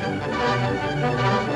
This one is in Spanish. Gracias.